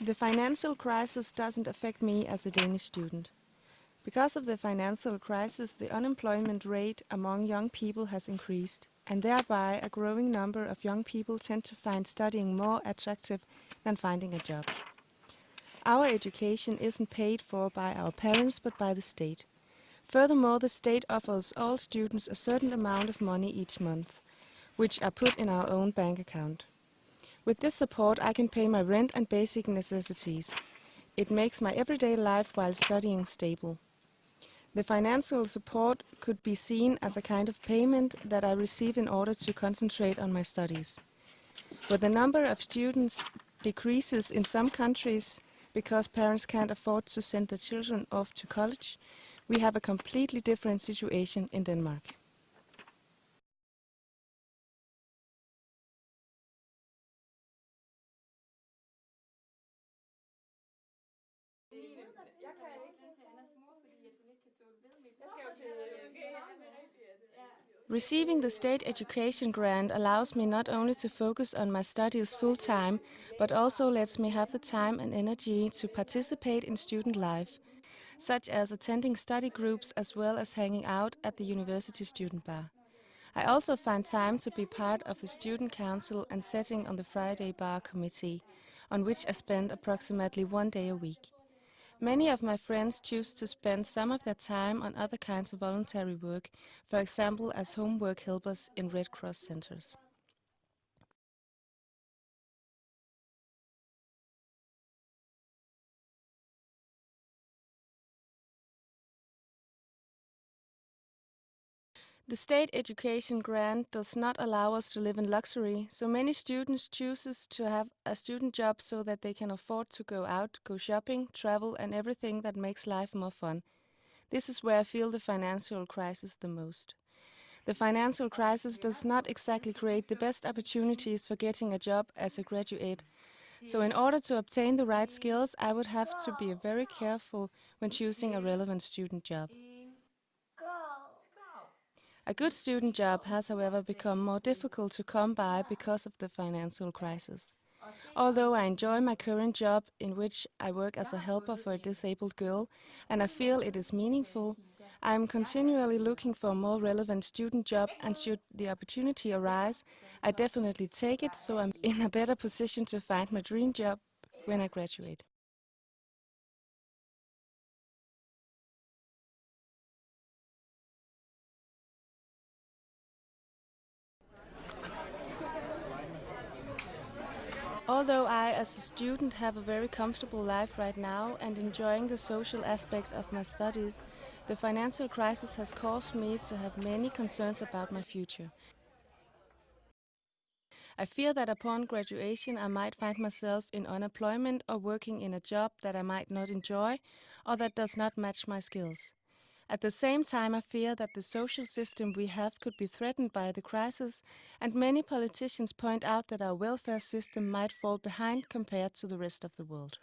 The financial crisis doesn't affect me as a Danish student. Because of the financial crisis, the unemployment rate among young people has increased, and thereby a growing number of young people tend to find studying more attractive than finding a job. Our education isn't paid for by our parents but by the state. Furthermore, the state offers all students a certain amount of money each month, which are put in our own bank account. With this support I can pay my rent and basic necessities. It makes my everyday life while studying stable. The financial support could be seen as a kind of payment that I receive in order to concentrate on my studies. But the number of students decreases in some countries because parents can't afford to send their children off to college. We have a completely different situation in Denmark. Receiving the state education grant allows me not only to focus on my studies full time, but also lets me have the time and energy to participate in student life, such as attending study groups as well as hanging out at the university student bar. I also find time to be part of the student council and setting on the Friday bar committee, on which I spend approximately one day a week. Many of my friends choose to spend some of their time on other kinds of voluntary work, for example as homework helpers in Red Cross centers. The state education grant does not allow us to live in luxury, so many students chooses to have a student job so that they can afford to go out, go shopping, travel and everything that makes life more fun. This is where I feel the financial crisis the most. The financial crisis does not exactly create the best opportunities for getting a job as a graduate. So in order to obtain the right skills, I would have to be very careful when choosing a relevant student job. A good student job has however become more difficult to come by because of the financial crisis. Although I enjoy my current job in which I work as a helper for a disabled girl and I feel it is meaningful, I am continually looking for a more relevant student job and should the opportunity arise, I definitely take it so I'm in a better position to find my dream job when I graduate. Although I, as a student, have a very comfortable life right now and enjoying the social aspect of my studies, the financial crisis has caused me to have many concerns about my future. I fear that upon graduation I might find myself in unemployment or working in a job that I might not enjoy or that does not match my skills. At the same time, I fear that the social system we have could be threatened by the crisis, and many politicians point out that our welfare system might fall behind compared to the rest of the world.